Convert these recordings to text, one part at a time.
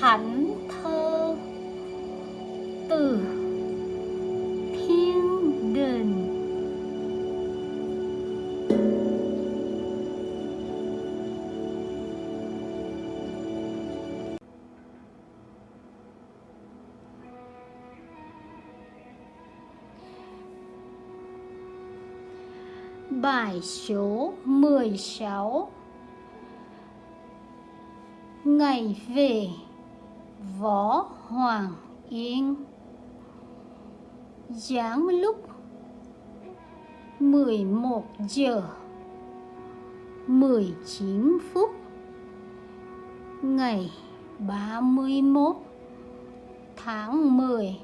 thánh thơ từ thiên đình Bài số 16 Ngày về. Võ Hoàng Yên. Giảng lúc 11 giờ 19 phút Ngày 31 tháng 10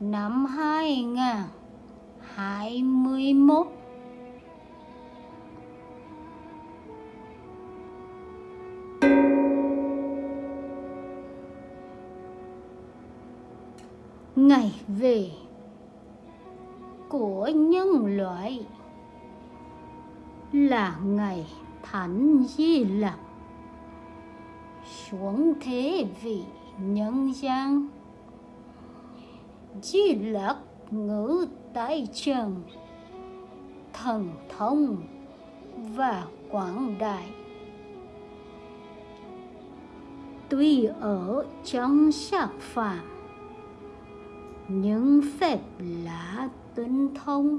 năm 2021 ngày về của nhân loại là ngày thánh di lặc. Xuống thế vị nhân gian, di lặc ngữ tại trần, thần thông và quảng đại. Tuy ở trong sắc phạm những phép lạ tinh thông.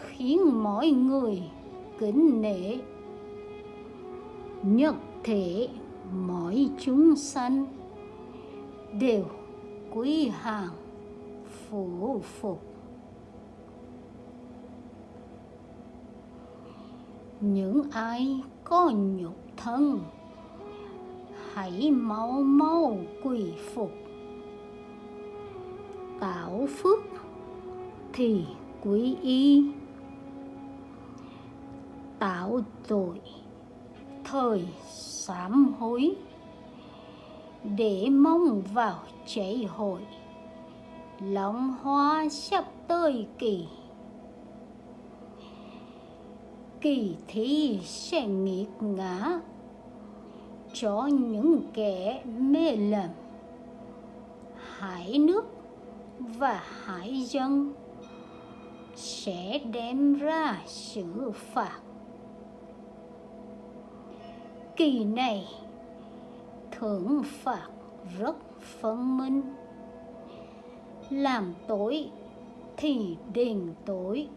Khiến mọi người kính nể. Nhất thể mọi chúng sanh đều quý hàng phủ phục. Những ai có nhục thân, hãy mau mau quỳ phục tạo phước thì quý y. Tạo tội thời sám hối để mong vào cháy hội. Lòng hoa sắp tới kỳ. Kỳ thi sẽ nghiệt ngã cho những kẻ mê lầm. Hải nước và hải dân sẽ đem ra xử phạt. Kỳ này, thưởng phạt rất phân minh. Làm tối thì đền tối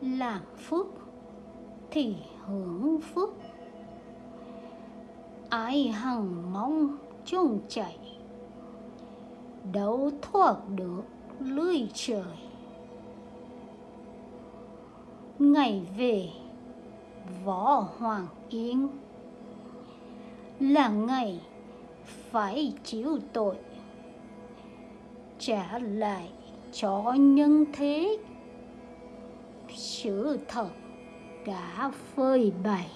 làm phước thì hưởng phước. Ai hằng mong chung chạy đâu thoát được lưới trời. Ngày về, võ hoàng yên là ngày phải chịu tội, trả lại cho nhân thế. Sự thật đã phơi bày,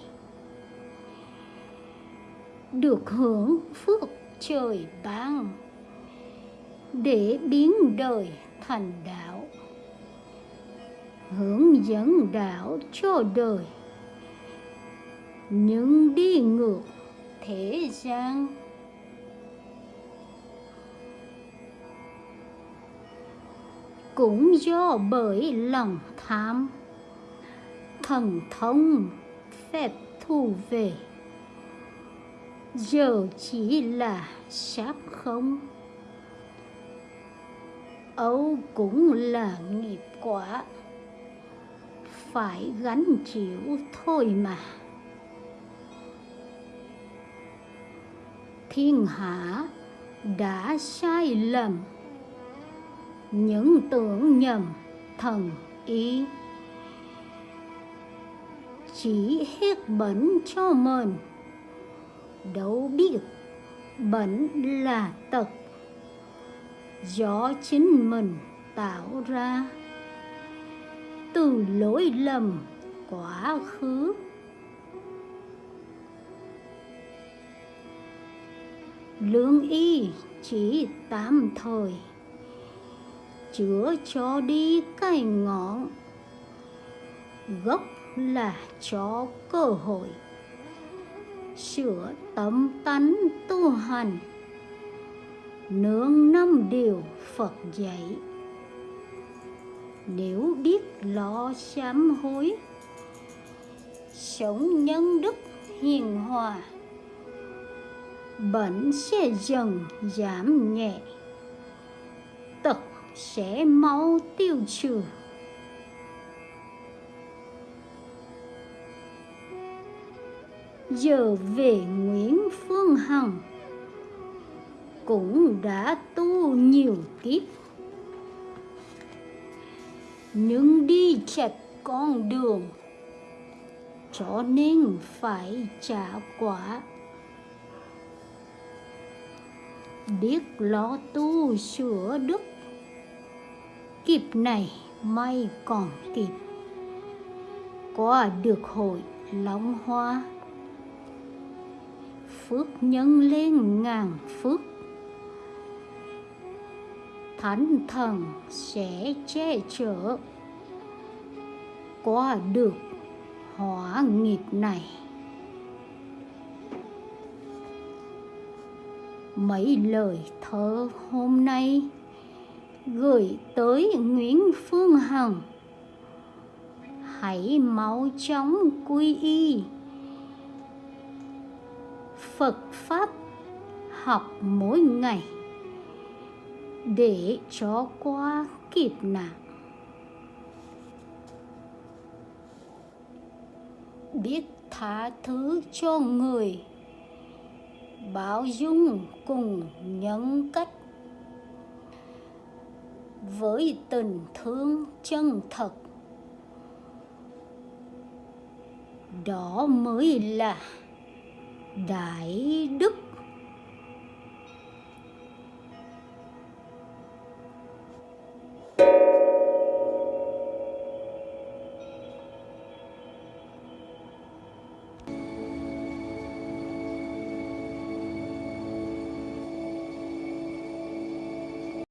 được hưởng phước trời ban để biến đời thành đạo, hướng dẫn đạo cho đời. Nhưng đi ngược thế gian. Cũng do bởi lòng tham, thần thông phép thu về. Giờ chỉ là sáp không âu cũng là nghiệp quả. Phải gánh chịu thôi mà. Thiên hạ đã sai lầm. Những tưởng nhầm thần ý. Chỉ hết bẩn cho mình. Đâu biết bẩn là tật do chính mình tạo ra. Từ lỗi lầm quá khứ. Lương y chỉ tạm thời, chữa cho đi cái ngọn. Gốc là cho cơ hội, sửa tâm tánh tu hành nương năm điều phật dạy. Nếu biết lo sám hối, sống nhân đức hiền hòa bệnh sẽ dần giảm nhẹ, tật sẽ mau tiêu trừ. Giờ về Nguyễn Phương Hằng cũng đã tu nhiều kiếp. Nhưng đi chặt con đường, cho nên phải trả quả. Biết lo tu sửa đức kịp này may còn kịp. Qua được hội long hoa, phước nhân lên ngàn phước thánh thần sẽ che chở qua được hỏa nghiệp này. Mấy lời thơ hôm nay gửi tới Nguyễn Phương Hằng. Hãy mau chóng quy y. Phật Pháp học mỗi ngày để cho qua kịp nạn. Biết tha thứ cho người, bao dung cùng nhân cách. Với tình thương chân thật. Đó mới là đại đức.